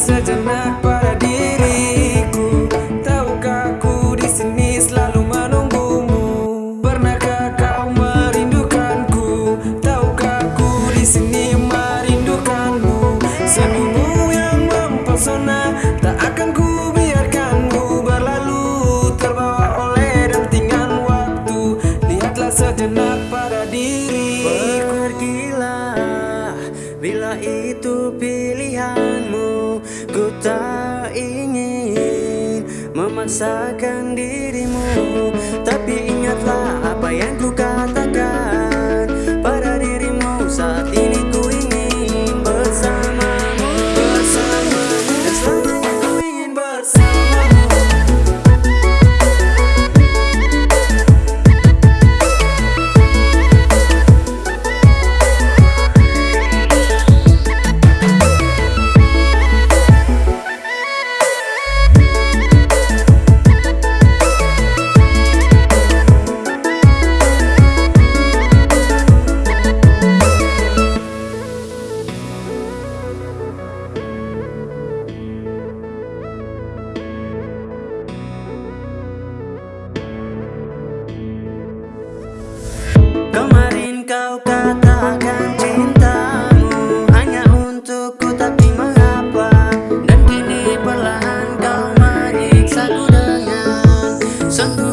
sejenak pada diriku. Tahukah ku di sini selalu menunggumu? Pernahkah kau merindukanku? Tahukah ku di sini merindukanmu? Senyummu yang mempesona Tak akan ku biarkanmu berlalu Terbawa oleh dentingan waktu. Lihatlah sejenak pada diriku. Pergilah bila itu pilihanmu Ku tak ingin memaksakan dirimu. Tapi ingatlah apa yang ku katakan 있어?